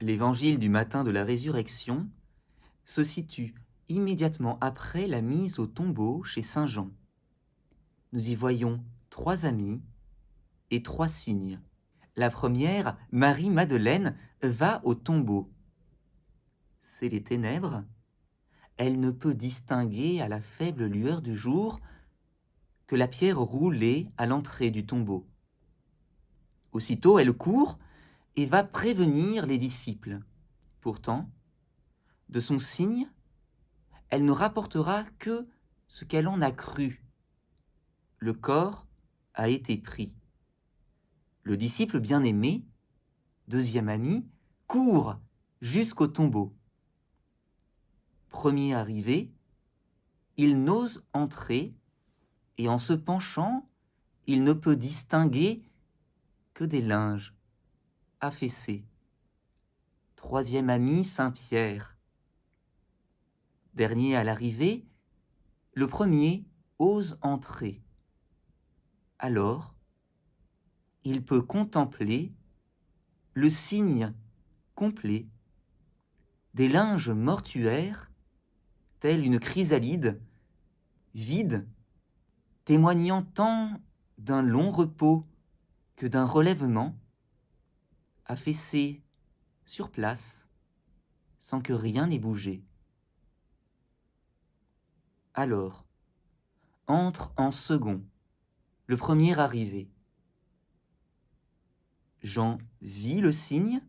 l'évangile du matin de la résurrection se situe immédiatement après la mise au tombeau chez Saint Jean. Nous y voyons trois amis et trois signes. La première, Marie-Madeleine, va au tombeau. C'est les ténèbres. Elle ne peut distinguer à la faible lueur du jour que la pierre roulée à l'entrée du tombeau. Aussitôt, elle court et va prévenir les disciples. Pourtant, de son signe, elle ne rapportera que ce qu'elle en a cru. Le corps a été pris. Le disciple bien-aimé, deuxième ami, court jusqu'au tombeau. Premier arrivé, il n'ose entrer et en se penchant, il ne peut distinguer que des linges affaissés. Troisième ami, Saint-Pierre. Dernier à l'arrivée, le premier ose entrer. Alors, il peut contempler le signe complet des linges mortuaires, tels une chrysalide, vide, témoignant tant d'un long repos que d'un relèvement, affaissé sur place, sans que rien n'ait bougé. Alors, entre en second, le premier arrivé. Jean vit le signe,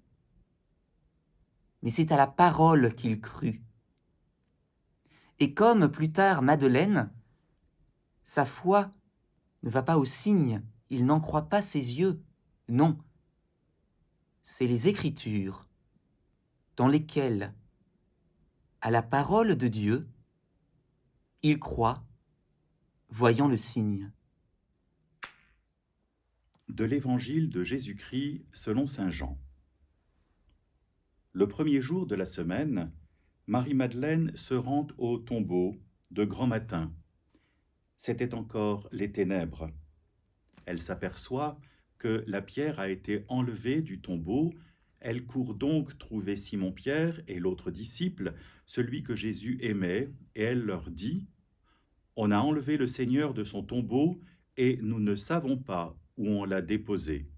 mais c'est à la parole qu'il crut. Et comme plus tard Madeleine, sa foi ne va pas au signe, il n'en croit pas ses yeux, non. C'est les Écritures dans lesquelles, à la parole de Dieu, il croit, voyant le signe. De l'Évangile de Jésus-Christ selon Saint Jean. Le premier jour de la semaine, Marie-Madeleine se rend au tombeau de grand matin. C'était encore les ténèbres. Elle s'aperçoit que la pierre a été enlevée du tombeau. Elle court donc trouver Simon-Pierre et l'autre disciple, celui que Jésus aimait, et elle leur dit « On a enlevé le Seigneur de son tombeau, et nous ne savons pas où on l'a déposé.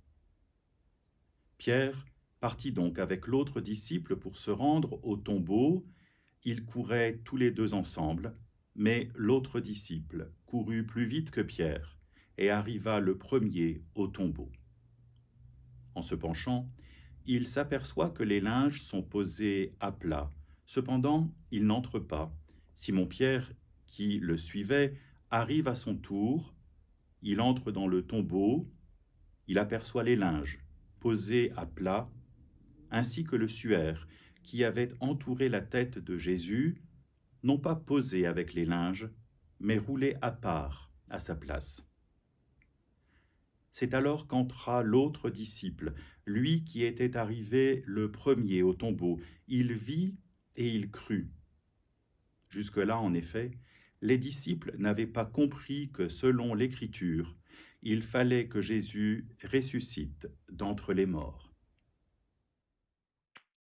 Pierre partit donc avec l'autre disciple pour se rendre au tombeau. Ils couraient tous les deux ensemble, mais l'autre disciple courut plus vite que Pierre et arriva le premier au tombeau. En se penchant, il s'aperçoit que les linges sont posés à plat. Cependant, il n'entre pas. Simon-Pierre, qui le suivait, arrive à son tour. Il entre dans le tombeau. Il aperçoit les linges posés à plat, ainsi que le suaire qui avait entouré la tête de Jésus, non pas posé avec les linges, mais roulé à part à sa place. C'est alors qu'entra l'autre disciple, lui qui était arrivé le premier au tombeau. Il vit et il crut. Jusque-là, en effet, les disciples n'avaient pas compris que, selon l'Écriture, il fallait que Jésus ressuscite d'entre les morts.